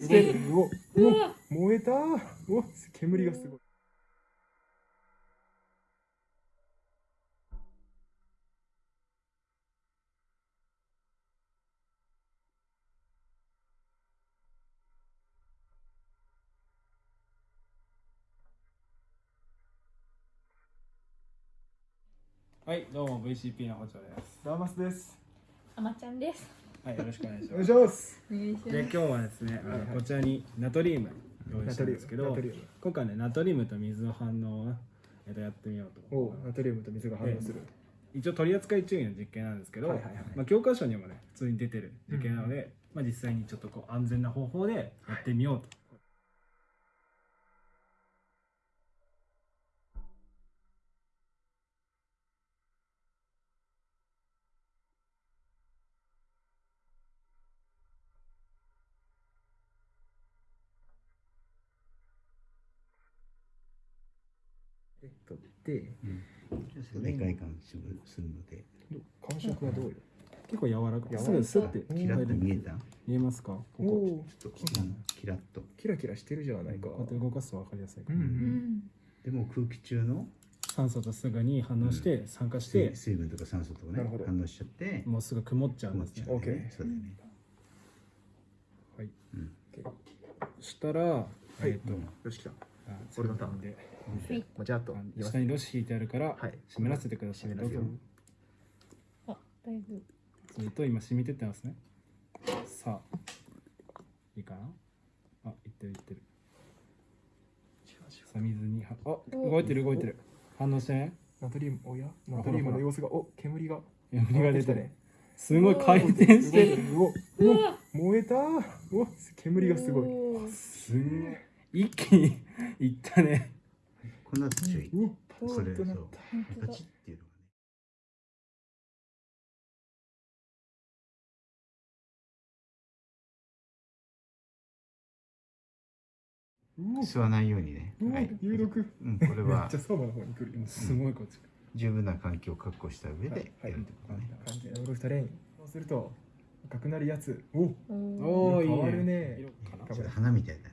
してるおお燃えたお煙がすごいはい、どうも VCP の補聴です。ダーマスですあまちゃんです。はい、よろしくお願いしお願います。しますお願いしで、今日はですね、あのはいはいこちらにナトリウム用意したんですけど今回ね、ナトリウムと水の反応を、えっと、やってみようと。おナトリウムと水が反応する一応取り扱い注意の実験なんですけど、はいはいはいまあ、教科書にもね、普通に出てる実験なので、まあ、実際にちょっとこう安全な方法でやってみようと。取ってで外観するので。感触はどうよ？結構柔らかい。す。ぐスッてうんキラッと見えた？見えますか？こおこ。おちょっとうんキラッと。キラキラしてるじゃないか。こうやって動かすと分かりやすいから、うんうん。でも空気中の？酸素とすぐに反応して酸化して、水水分とか酸素とかね反応しちゃってもうすぐ曇っちゃうんですね。曇っちゃう。オッケー。そうだよねはい。うん。そしたら、えっ、と、うんよし来た。あ俺のターンで、もうじゃあと下にロシ引いてあるから、はい。湿らせてください。あ、だいぶ。ずっと今染みてってますね。さあ、いいかな？あ、いってるいってる。さあ、水には、あ、動いてる動いてる。反応してね。ナトリウムおや？ナトリウムの様子がお煙が。煙が出てる。ね。すごい回転してる。る。おお燃えたお煙がすごいすんごい。一気にいったね。この後注意うわパそれそうっていうのがね吸わないようにね。はい。有毒うんこれめっはちゃの方に来る。よすごいこっち。十分な環境を確保した上はい。でやるってことね。完全にオールレインそうすると赤くなるやつおおーお。変わるね花みたい。だ